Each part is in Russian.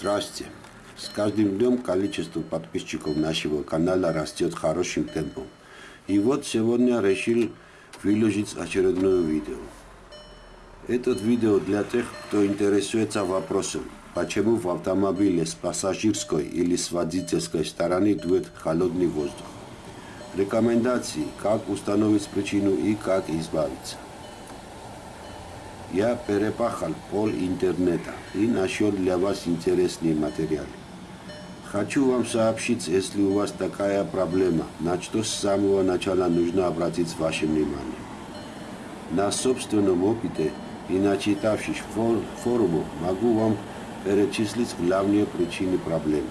Здрасте. С каждым днем количество подписчиков нашего канала растет хорошим темпом. И вот сегодня решил выложить очередное видео. Этот видео для тех, кто интересуется вопросом, почему в автомобиле с пассажирской или с водительской стороны дует холодный воздух. Рекомендации, как установить причину и как избавиться. Я перепахал пол интернета и нашел для вас интересные материалы. Хочу вам сообщить, если у вас такая проблема, на что с самого начала нужно обратить ваше внимание. На собственном опыте и начитавшись фор форуму, могу вам перечислить главные причины проблемы.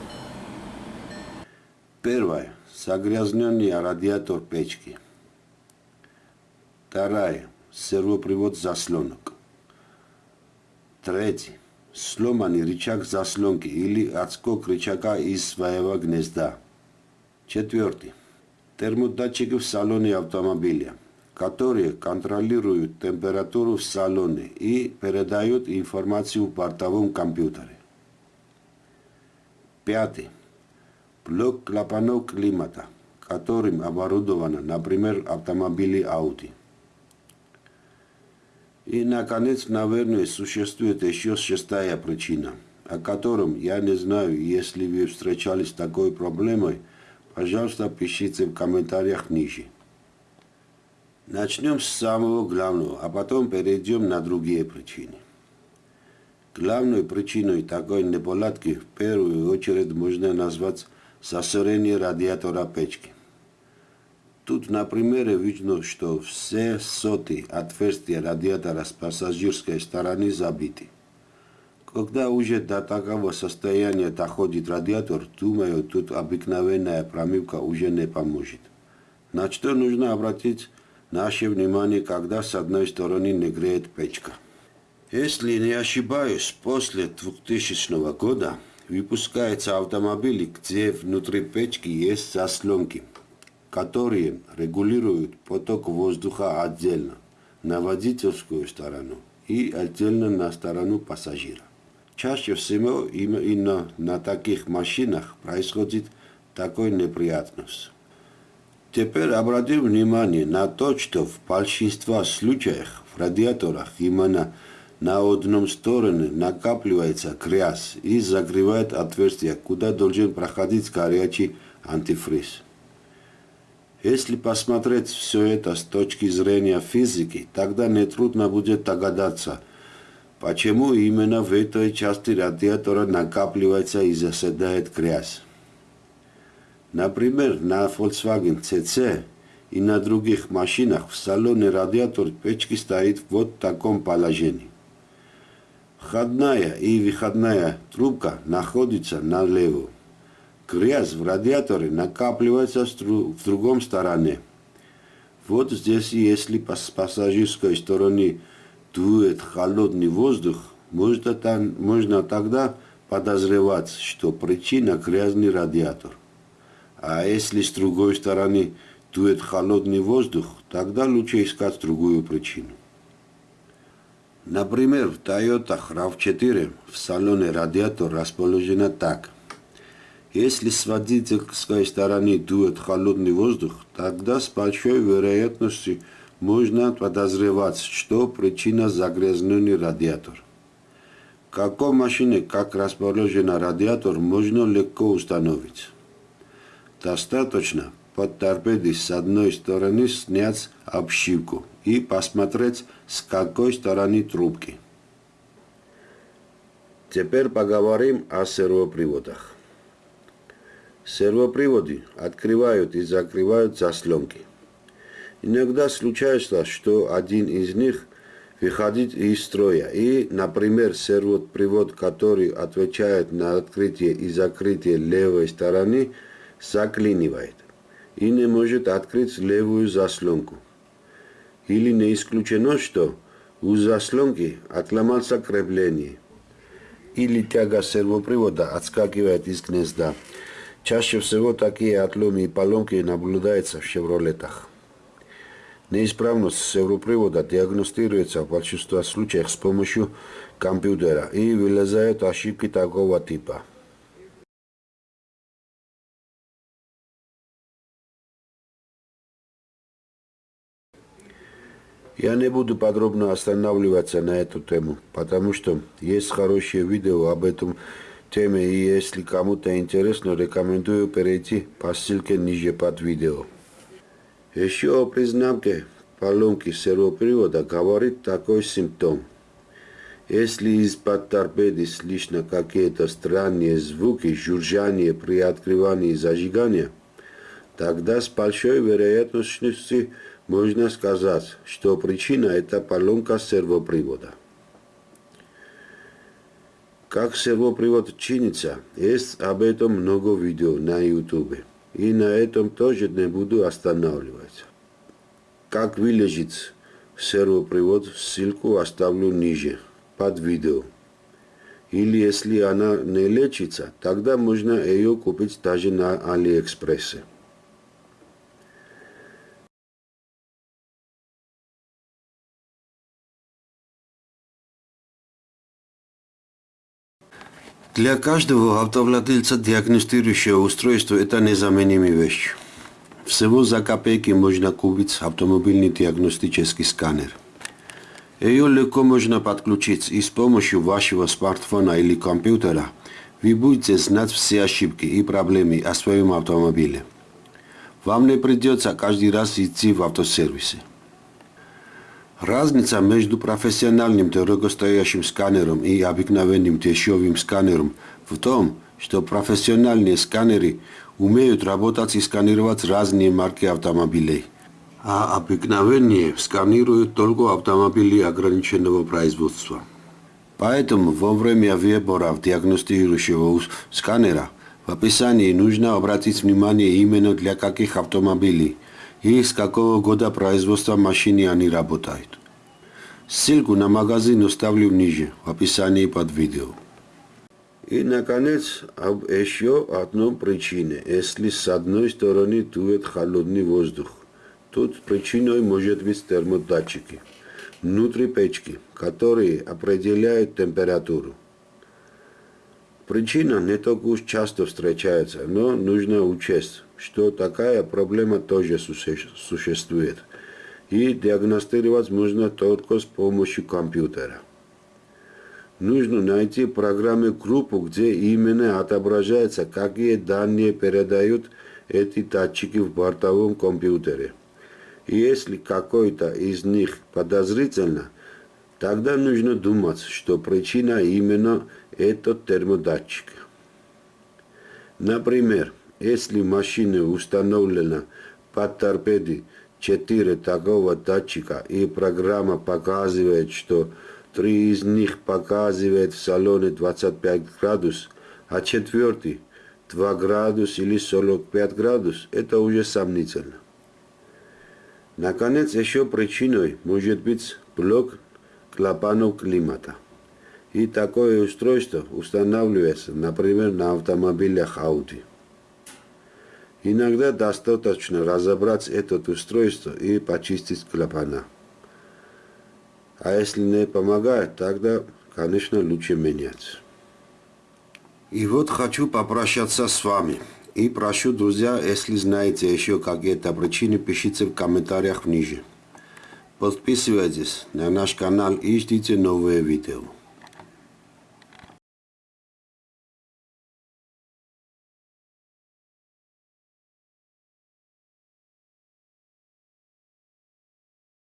Первое. Загрязненный радиатор печки. Второе. Сервопривод заслонок. Третий. Сломанный рычаг заслонки или отскок рычага из своего гнезда. Четвертый. Термодатчики в салоне автомобиля, которые контролируют температуру в салоне и передают информацию в бортовом компьютере. Пятый. Блок клапанов климата, которым оборудовано, например, автомобили Audi. И, наконец, наверное, существует еще шестая причина, о котором я не знаю, если вы встречались с такой проблемой, пожалуйста, пишите в комментариях ниже. Начнем с самого главного, а потом перейдем на другие причины. Главной причиной такой неполадки в первую очередь можно назвать засорение радиатора печки. Тут на примере видно, что все соты отверстия радиатора с пассажирской стороны забиты. Когда уже до такого состояния доходит радиатор, думаю, тут обыкновенная промывка уже не поможет. На что нужно обратить наше внимание, когда с одной стороны не греет печка. Если не ошибаюсь, после 2000 года выпускаются автомобили, где внутри печки есть заслонки – которые регулируют поток воздуха отдельно на водительскую сторону и отдельно на сторону пассажира. Чаще всего именно на таких машинах происходит такой неприятность. Теперь обратим внимание на то, что в большинстве случаев в радиаторах именно на одном стороне накапливается грязь и закрывает отверстие, куда должен проходить горячий антифриз. Если посмотреть все это с точки зрения физики, тогда нетрудно будет догадаться, почему именно в этой части радиатора накапливается и заседает грязь. Например, на Volkswagen CC и на других машинах в салоне радиатор печки стоит в вот таком положении. Входная и выходная трубка находятся налево грязь в радиаторе накапливается в другом стороне. Вот здесь, если с пассажирской стороны дует холодный воздух, можно, там, можно тогда подозревать, что причина грязный радиатор. А если с другой стороны дует холодный воздух, тогда лучше искать другую причину. Например, в Toyota RAV4 в салоне радиатор расположен так – если с водительской стороны дует холодный воздух, тогда с большой вероятностью можно подозревать, что причина загрязненный радиатор. В какой машине как расположен радиатор, можно легко установить. Достаточно под торпедой с одной стороны снять обшивку и посмотреть, с какой стороны трубки. Теперь поговорим о сервоприводах. Сервоприводы открывают и закрывают заслонки. Иногда случается, что один из них выходит из строя, и, например, сервопривод, который отвечает на открытие и закрытие левой стороны, заклинивает и не может открыть левую заслонку. Или не исключено, что у заслонки отломался крепление, или тяга сервопривода отскакивает из гнезда. Чаще всего такие отломы и поломки наблюдаются в «Шевролетах». Неисправность сервопривода диагностируется в большинстве случаев с помощью компьютера и вылезают ошибки такого типа. Я не буду подробно останавливаться на эту тему, потому что есть хорошее видео об этом теме, и если кому-то интересно, рекомендую перейти по ссылке ниже под видео. Еще о признамке поломки сервопривода говорит такой симптом. Если из-под торпеды слышно какие-то странные звуки, жужжание при открывании и зажигании, тогда с большой вероятностью можно сказать, что причина – это поломка сервопривода. Как сервопривод чинится, есть об этом много видео на YouTube. И на этом тоже не буду останавливаться. Как вылежит сервопривод, ссылку оставлю ниже, под видео. Или если она не лечится, тогда можно ее купить даже на Алиэкспрессе. Для каждого автовладельца диагностирующее устройство – это незаменимая вещь. Всего за копейки можно купить автомобильный диагностический сканер. Ее легко можно подключить и с помощью вашего смартфона или компьютера вы будете знать все ошибки и проблемы о своем автомобиле. Вам не придется каждый раз идти в автосервисы. Разница между профессиональным дорогостоящим сканером и обыкновенным дешевым сканером в том, что профессиональные сканеры умеют работать и сканировать разные марки автомобилей, а обыкновенные сканируют только автомобили ограниченного производства. Поэтому во время выбора диагностирующего сканера в описании нужно обратить внимание именно для каких автомобилей – и с какого года производства машины они работают. Ссылку на магазин оставлю ниже, в описании под видео. И, наконец, об еще одном причине. Если с одной стороны дует холодный воздух, тут причиной может быть термодатчики внутри печки, которые определяют температуру. Причина не так уж часто встречается, но нужно учесть, что такая проблема тоже существует. И диагностировать можно только с помощью компьютера. Нужно найти программы группу, где именно отображается, какие данные передают эти датчики в бортовом компьютере. И если какой-то из них подозрительно, тогда нужно думать, что причина именно этот термодатчик. Например, если в машине установлена под торпедой 4 такого датчика и программа показывает, что три из них показывает в салоне 25 градус, а четвертый 2 градус или 45 градус, это уже сомнительно. Наконец, еще причиной может быть блок клапанов климата. И такое устройство устанавливается, например, на автомобилях Audi. Иногда достаточно разобрать это устройство и почистить клапана. А если не помогает, тогда, конечно, лучше менять. И вот хочу попрощаться с вами. И прошу, друзья, если знаете еще какие-то причины, пишите в комментариях ниже. Подписывайтесь на наш канал и ждите новые видео.